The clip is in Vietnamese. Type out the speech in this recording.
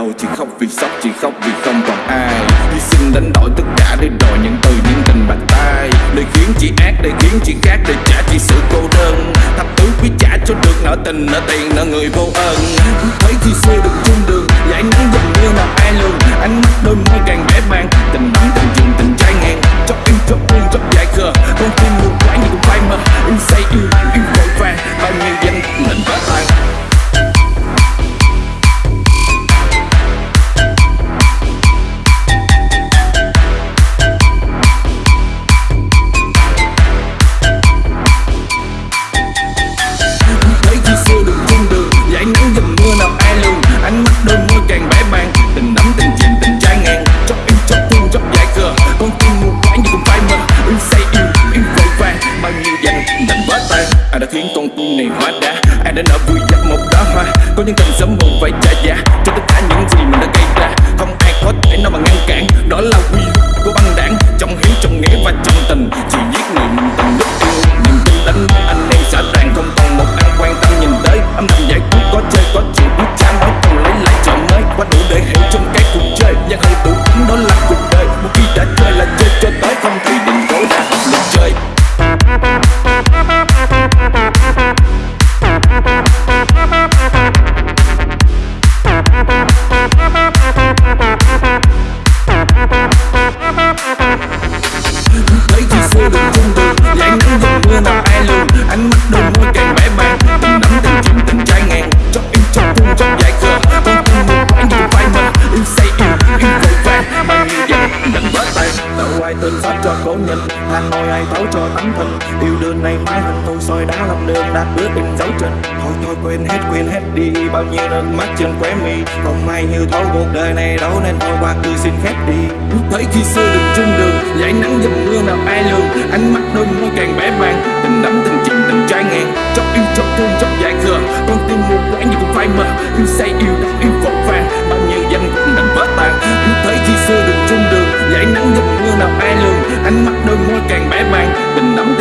đâu Chỉ khóc vì sốc, chỉ khóc vì không còn ai. Hy sinh đánh đổi tất cả để đòi những từ những tình bạc tay. Để khiến chị ác, để khiến chị khác, để trả chị sự cô đơn. Thập tứ quý trả cho được nợ tình, nợ tiền, nợ người vô ơn Thấy khi xưa được chung đường, giải nắng dần như nào ai lường Ánh mắt đôi môi càng con tim này hóa đá. Ai đã nở vui dập một đóa hoa. Có những tình sớm muộn phải trả giá cho tất cả những gì mình đã gây cho khổ nhân. Than môi ai thấu cho tấm thân. Yêu đơn này mãi hình tôi soi đã làm đường đạt bước đừng dấu trên thôi thôi, quên hết quên hết đi. Bao nhiêu nước mắt trên khóe mi. Còn may như thấu cuộc đời này đâu nên thôi qua cứ xin khép đi. Lúc thấy khi xưa đường chung đường, dãy nắng dầm mưa nào ai lường. Ánh mắt đôi môi càng bẽ bàng tình đắm tình chim tình trai ngàn. Chót yêu, chót thương, chót dài khờ. Con tim mù quáng như cũng phai mờ. Yêu say, yêu đắm yêu vội vàng bao nhiêu danh cũng đành vỡ tàn. Lúc thấy khi xưa đường chung đường, dãy nắng dầm mưa nào ai The number.